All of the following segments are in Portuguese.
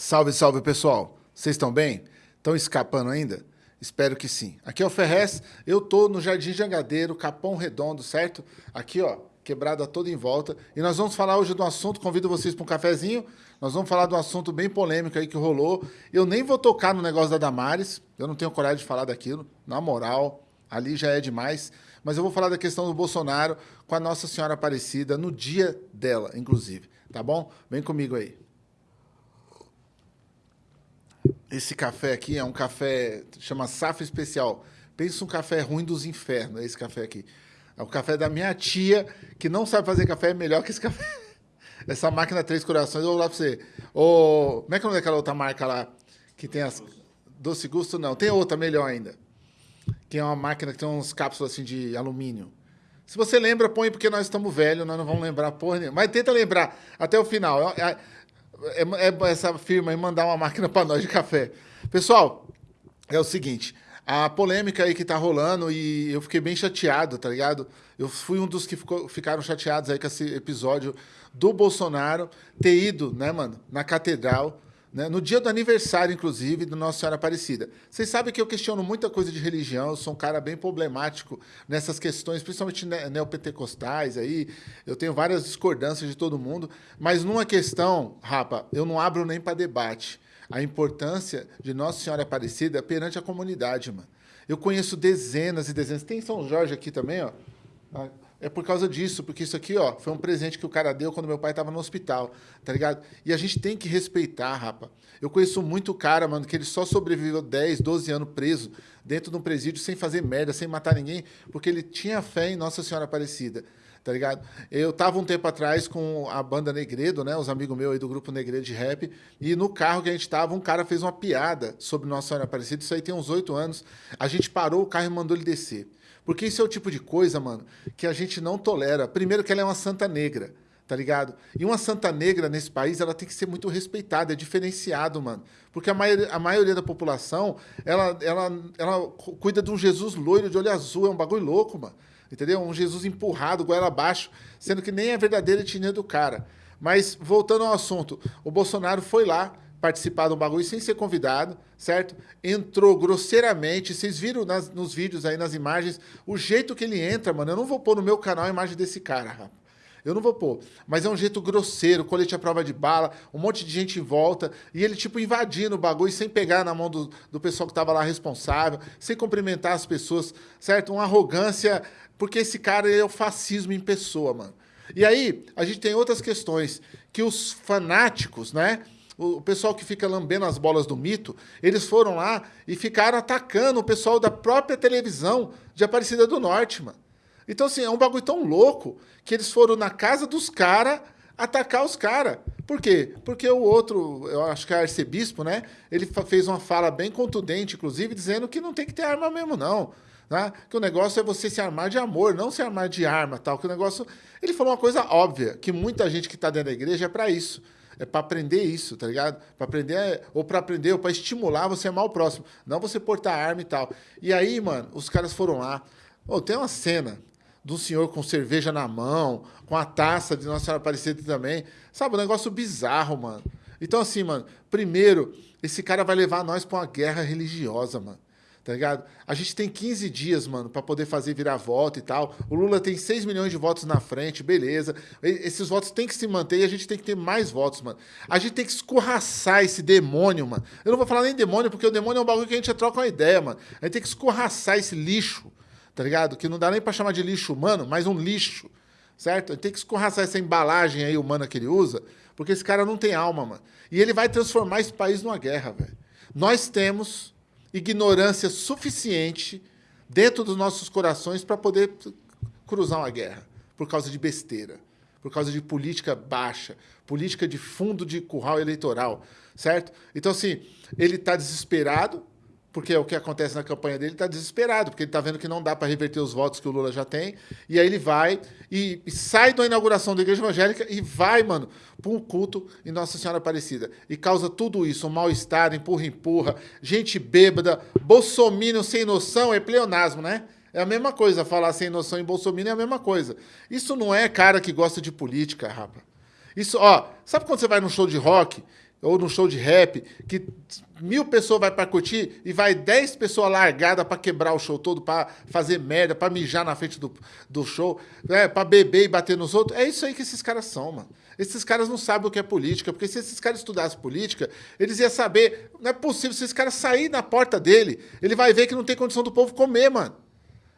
Salve, salve, pessoal. Vocês estão bem? Estão escapando ainda? Espero que sim. Aqui é o Ferrez, eu tô no Jardim Jangadeiro, Capão Redondo, certo? Aqui, ó, quebrada toda em volta. E nós vamos falar hoje de um assunto, convido vocês para um cafezinho. Nós vamos falar de um assunto bem polêmico aí que rolou. Eu nem vou tocar no negócio da Damares, eu não tenho coragem de falar daquilo, na moral, ali já é demais. Mas eu vou falar da questão do Bolsonaro com a Nossa Senhora Aparecida, no dia dela, inclusive. Tá bom? Vem comigo aí. Esse café aqui é um café, chama Safra Especial. Pensa um café ruim dos infernos, é esse café aqui. É o café da minha tia, que não sabe fazer café, é melhor que esse café. Essa máquina Três Corações, eu vou lá pra você. O, como é que é o nome daquela outra marca lá? Que tem as... Doce Gusto, não. Tem outra, melhor ainda. Que é uma máquina que tem uns cápsulas assim de alumínio. Se você lembra, põe, porque nós estamos velhos, nós não vamos lembrar porra nenhuma. Mas tenta lembrar até o final. É, é, é essa firma aí mandar uma máquina para nós de café. Pessoal, é o seguinte, a polêmica aí que tá rolando e eu fiquei bem chateado, tá ligado? Eu fui um dos que ficou, ficaram chateados aí com esse episódio do Bolsonaro ter ido, né, mano, na catedral né? No dia do aniversário, inclusive, do Nossa Senhora Aparecida. Vocês sabem que eu questiono muita coisa de religião, eu sou um cara bem problemático nessas questões, principalmente neopentecostais, aí, eu tenho várias discordâncias de todo mundo, mas numa questão, rapa, eu não abro nem para debate. A importância de Nossa Senhora Aparecida perante a comunidade, mano. Eu conheço dezenas e dezenas. Tem São Jorge aqui também, ó. É por causa disso, porque isso aqui, ó, foi um presente que o cara deu quando meu pai estava no hospital, tá ligado? E a gente tem que respeitar, rapa. Eu conheço muito cara, mano, que ele só sobreviveu 10, 12 anos preso dentro de um presídio sem fazer merda, sem matar ninguém, porque ele tinha fé em Nossa Senhora Aparecida, tá ligado? Eu tava um tempo atrás com a banda Negredo, né, os amigos meus aí do grupo Negredo de rap, e no carro que a gente tava, um cara fez uma piada sobre Nossa Senhora Aparecida, isso aí tem uns oito anos, a gente parou o carro e mandou ele descer. Porque isso é o tipo de coisa, mano, que a gente não tolera. Primeiro que ela é uma santa negra, tá ligado? E uma santa negra nesse país, ela tem que ser muito respeitada, é diferenciado, mano. Porque a maioria, a maioria da população, ela, ela, ela cuida de um Jesus loiro de olho azul, é um bagulho louco, mano. Entendeu? Um Jesus empurrado, goela abaixo, sendo que nem é a verdadeira etnia do cara. Mas, voltando ao assunto, o Bolsonaro foi lá, participar do bagulho sem ser convidado, certo? Entrou grosseiramente. Vocês viram nas, nos vídeos aí, nas imagens, o jeito que ele entra, mano. Eu não vou pôr no meu canal a imagem desse cara, rapaz. Eu não vou pôr. Mas é um jeito grosseiro, colete à prova de bala, um monte de gente em volta, e ele, tipo, invadindo o bagulho sem pegar na mão do, do pessoal que estava lá responsável, sem cumprimentar as pessoas, certo? Uma arrogância, porque esse cara é o fascismo em pessoa, mano. E aí, a gente tem outras questões, que os fanáticos, né? O pessoal que fica lambendo as bolas do mito, eles foram lá e ficaram atacando o pessoal da própria televisão de Aparecida do Norte, mano. Então, assim, é um bagulho tão louco que eles foram na casa dos caras atacar os caras. Por quê? Porque o outro, eu acho que é arcebispo, né? Ele fez uma fala bem contundente, inclusive, dizendo que não tem que ter arma mesmo, não. Né? Que o negócio é você se armar de amor, não se armar de arma, tal. Que o negócio... Ele falou uma coisa óbvia, que muita gente que está dentro da igreja é para isso é para aprender isso, tá ligado? Para aprender, ou para aprender, ou para estimular você amar o próximo. Não você portar arma e tal. E aí, mano, os caras foram lá. Oh, tem uma cena de um senhor com cerveja na mão, com a taça de Nossa Senhora Aparecida também. Sabe, um negócio bizarro, mano. Então, assim, mano, primeiro, esse cara vai levar nós para uma guerra religiosa, mano tá ligado? A gente tem 15 dias, mano, para poder fazer virar voto e tal. O Lula tem 6 milhões de votos na frente, beleza. Esses votos têm que se manter e a gente tem que ter mais votos, mano. A gente tem que escorraçar esse demônio, mano. Eu não vou falar nem demônio, porque o demônio é um bagulho que a gente troca uma ideia, mano. A gente tem que escorraçar esse lixo, tá ligado? Que não dá nem para chamar de lixo humano, mas um lixo, certo? A gente tem que escorraçar essa embalagem aí humana que ele usa, porque esse cara não tem alma, mano. E ele vai transformar esse país numa guerra, velho. Nós temos ignorância suficiente dentro dos nossos corações para poder cruzar uma guerra por causa de besteira, por causa de política baixa, política de fundo de curral eleitoral, certo? Então, assim, ele está desesperado, porque é o que acontece na campanha dele, está desesperado, porque ele está vendo que não dá para reverter os votos que o Lula já tem, e aí ele vai e, e sai da inauguração da igreja evangélica e vai, mano, para um culto em Nossa Senhora Aparecida. E causa tudo isso, um mal-estar, empurra-empurra, gente bêbada, bolsominion sem noção, é pleonasmo, né? É a mesma coisa, falar sem noção em bolsominion é a mesma coisa. Isso não é cara que gosta de política, rapa. Isso, ó, sabe quando você vai num show de rock ou num show de rap, que mil pessoas vai para curtir e vai dez pessoas largadas para quebrar o show todo, para fazer merda, para mijar na frente do, do show, né, para beber e bater nos outros. É isso aí que esses caras são, mano. Esses caras não sabem o que é política, porque se esses caras estudassem política, eles iam saber, não é possível, se esse cara sair na porta dele, ele vai ver que não tem condição do povo comer, mano.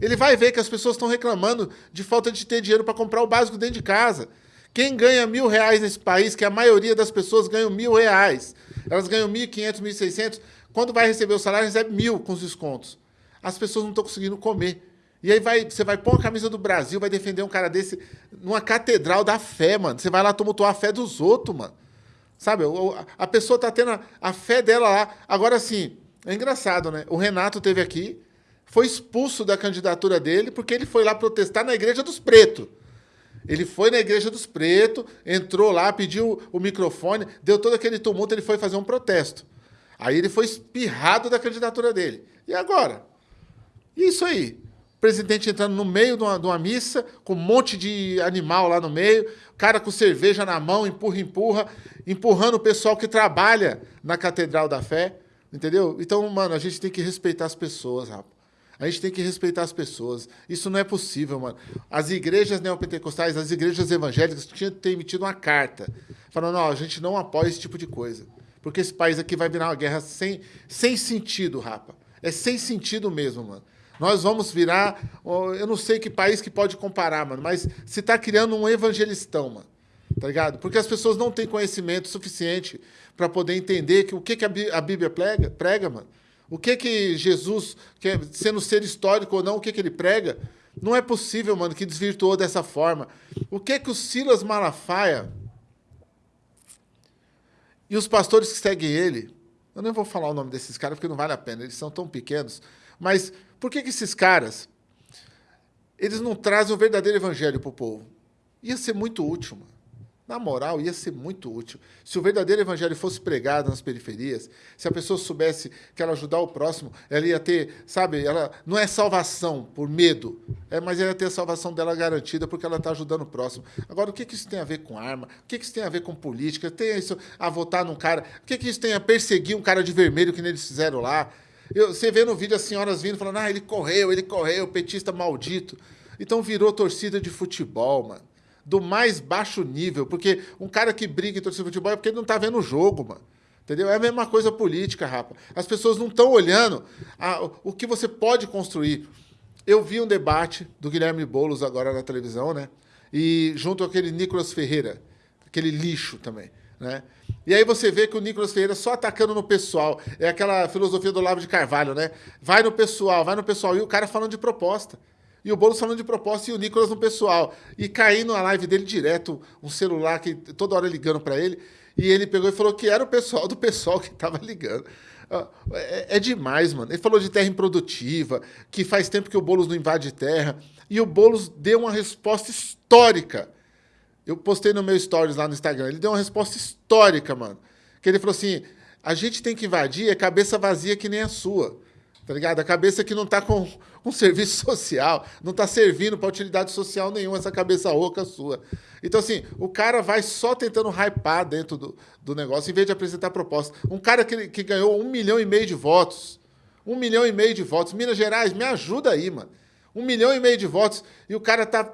Ele vai ver que as pessoas estão reclamando de falta de ter dinheiro para comprar o básico dentro de casa. Quem ganha mil reais nesse país, que a maioria das pessoas ganham mil reais, elas ganham 1.500, 1.600, quando vai receber o salário, recebe mil com os descontos. As pessoas não estão conseguindo comer. E aí vai, você vai pôr a camisa do Brasil, vai defender um cara desse numa catedral da fé, mano. Você vai lá tumultuar a fé dos outros, mano. Sabe? A pessoa tá tendo a, fé dela lá. Agora, sim, é engraçado, né? O Renato teve aqui, foi expulso da candidatura dele porque ele foi lá protestar na Igreja dos Pretos. Ele foi na Igreja dos Pretos, entrou lá, pediu o microfone, deu todo aquele tumulto, ele foi fazer um protesto. Aí ele foi espirrado da candidatura dele. E agora? Isso aí. O presidente entrando no meio de uma, de uma missa, com um monte de animal lá no meio, cara com cerveja na mão, empurra, empurra, empurrando o pessoal que trabalha na Catedral da Fé. Entendeu? Então, mano, a gente tem que respeitar as pessoas, rapaz. A gente tem que respeitar as pessoas. Isso não é possível, mano. As igrejas neopentecostais, as igrejas evangélicas tinham que ter emitido uma carta falando: não, a gente não apoia esse tipo de coisa. Porque esse país aqui vai virar uma guerra sem, sem sentido, rapa. É sem sentido mesmo, mano. Nós vamos virar. Eu não sei que país que pode comparar, mano, mas se está criando um evangelistão, mano. Tá ligado? Porque as pessoas não têm conhecimento suficiente para poder entender que, o que, que a Bíblia prega, prega, mano. O que que Jesus, é, sendo ser histórico ou não, o que que ele prega? Não é possível, mano, que desvirtuou dessa forma. O que que o Silas Malafaia e os pastores que seguem ele, eu nem vou falar o nome desses caras porque não vale a pena, eles são tão pequenos, mas por que que esses caras eles não trazem o verdadeiro evangelho para o povo? Ia ser muito útil, mano. Na moral, ia ser muito útil. Se o verdadeiro evangelho fosse pregado nas periferias, se a pessoa soubesse que ela ajudar o próximo, ela ia ter, sabe, ela não é salvação por medo, é, mas ela ia ter a salvação dela garantida porque ela está ajudando o próximo. Agora, o que, que isso tem a ver com arma? O que, que isso tem a ver com política? Tem isso a votar num cara? O que, que isso tem a perseguir um cara de vermelho que nem eles fizeram lá? Eu, você vê no vídeo as senhoras vindo falando, ah, ele correu, ele correu, petista maldito. Então virou torcida de futebol, mano do mais baixo nível, porque um cara que briga em torcida de futebol é porque ele não está vendo o jogo, mano. Entendeu? É a mesma coisa política, rapa. As pessoas não estão olhando a, o que você pode construir. Eu vi um debate do Guilherme Boulos agora na televisão, né? E junto aquele Nicolas Ferreira, aquele lixo também, né? E aí você vê que o Nicolas Ferreira só atacando no pessoal. É aquela filosofia do Olavo de Carvalho, né? Vai no pessoal, vai no pessoal. E o cara falando de proposta. E o Boulos falando de proposta e o Nicolas no pessoal. E caindo na live dele direto, um celular que toda hora ligando para ele. E ele pegou e falou que era o pessoal do pessoal que estava ligando. É, é, demais, mano. Ele falou de terra improdutiva, que faz tempo que o Boulos não invade terra. E o Boulos deu uma resposta histórica. Eu postei no meu stories lá no Instagram. Ele deu uma resposta histórica, mano. Que ele falou assim: a gente tem que invadir é cabeça vazia que nem a sua. Tá ligado? A cabeça que não tá com um serviço social, não tá servindo para utilidade social nenhuma, essa cabeça oca sua. Então, assim, o cara vai só tentando hypar dentro do, do negócio, em vez de apresentar proposta. Um cara que, que ganhou um milhão e meio de votos, um milhão e meio de votos, Minas Gerais, me ajuda aí, mano. Um milhão e meio de votos, e o cara tá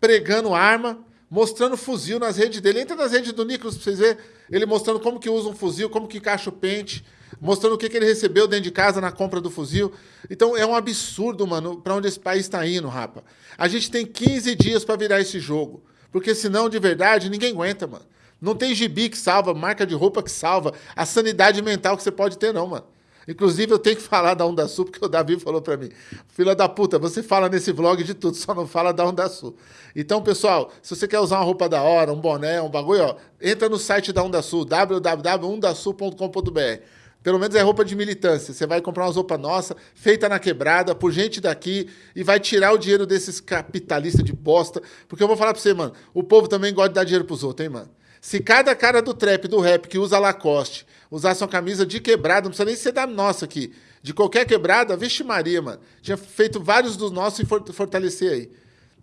pregando arma, mostrando fuzil nas redes dele. Entra nas redes do Nicolas para vocês verem, ele mostrando como que usa um fuzil, como que encaixa o pente, mostrando o que, que ele recebeu dentro de casa na compra do fuzil. Então é um absurdo, mano, para onde esse país está indo, rapa. A gente tem 15 dias para virar esse jogo, porque senão, de verdade, ninguém aguenta, mano. Não tem gibi que salva, marca de roupa que salva, a sanidade mental que você pode ter, não, mano. Inclusive, eu tenho que falar da Onda Sul, porque o Davi falou para mim: Filha da puta, você fala nesse vlog de tudo, só não fala da Onda Sul. Então, pessoal, se você quer usar uma roupa da hora, um boné, um bagulho, ó, entra no site da Onda Sul, www.undasul.com.br. Pelo menos é roupa de militância. Você vai comprar umas roupas nossa, feita na quebrada, por gente daqui, e vai tirar o dinheiro desses capitalistas de bosta. Porque eu vou falar pra você, mano, o povo também gosta de dar dinheiro pros outros, hein, mano? Se cada cara do trap, do rap, que usa Lacoste, usasse uma camisa de quebrada, não precisa nem ser da nossa aqui, de qualquer quebrada, vixe Maria, mano. Tinha feito vários dos nossos e fortalecer aí.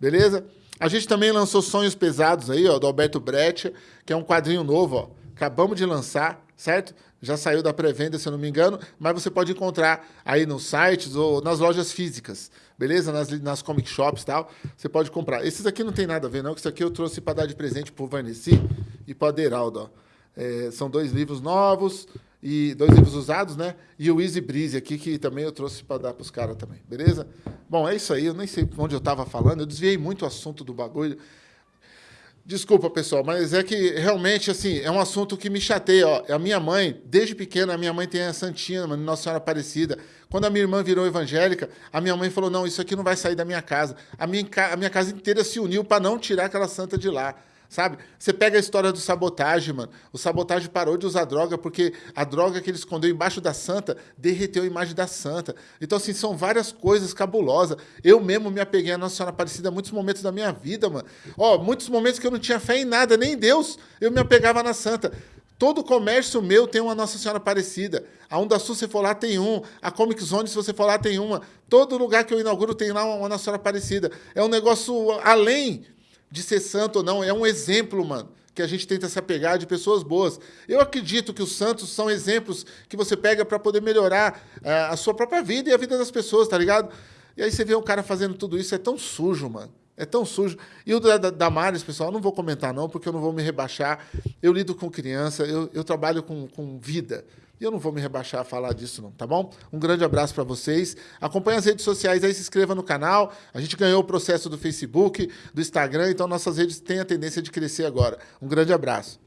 Beleza? A gente também lançou Sonhos Pesados aí, ó, do Alberto Brecht, que é um quadrinho novo, ó. Acabamos de lançar certo? Já saiu da pré-venda, se eu não me engano, mas você pode encontrar aí nos sites ou nas lojas físicas, beleza? Nas, nas comic shops e tal, você pode comprar. Esses aqui não tem nada a ver, não, que isso aqui eu trouxe para dar de presente para o Varnesi e para o Aderaldo, ó. É, são dois livros novos, e dois livros usados, né? E o Easy Breeze aqui, que também eu trouxe para dar para os caras também, beleza? Bom, é isso aí, eu nem sei onde eu estava falando, eu desviei muito o assunto do bagulho. Desculpa, pessoal, mas é que realmente, assim, é um assunto que me chateia. Ó. A minha mãe, desde pequena, a minha mãe tem a Santinha, Nossa Senhora Aparecida. Quando a minha irmã virou evangélica, a minha mãe falou: não, isso aqui não vai sair da minha casa. A minha, a minha casa inteira se uniu para não tirar aquela santa de lá. Sabe? Você pega a história do sabotagem, mano. O sabotagem parou de usar droga porque a droga que ele escondeu embaixo da santa derreteu a imagem da santa. Então, assim, são várias coisas cabulosas. Eu mesmo me apeguei à Nossa Senhora Aparecida muitos momentos da minha vida, mano. Ó, muitos momentos que eu não tinha fé em nada, nem em Deus, eu me apegava na santa. Todo comércio meu tem uma Nossa Senhora Aparecida. A Onda Sul, se for lá, tem um. A Comic Zone, se você for lá, tem uma. Todo lugar que eu inauguro tem lá uma Nossa Senhora Aparecida. É um negócio além de ser santo ou não, é um exemplo, mano, que a gente tenta se apegar de pessoas boas. Eu acredito que os santos são exemplos que você pega para poder melhorar uh, a sua própria vida e a vida das pessoas, tá ligado? E aí você vê um cara fazendo tudo isso, é tão sujo, mano. É tão sujo. E o da, da Damares, pessoal, não vou comentar não, porque eu não vou me rebaixar. Eu lido com criança, eu, eu trabalho com, com vida. Eu não vou me rebaixar a falar disso, não, tá bom? Um grande abraço para vocês. Acompanhe as redes sociais aí, se inscreva no canal. A gente ganhou o processo do Facebook, do Instagram, então nossas redes têm a tendência de crescer agora. Um grande abraço.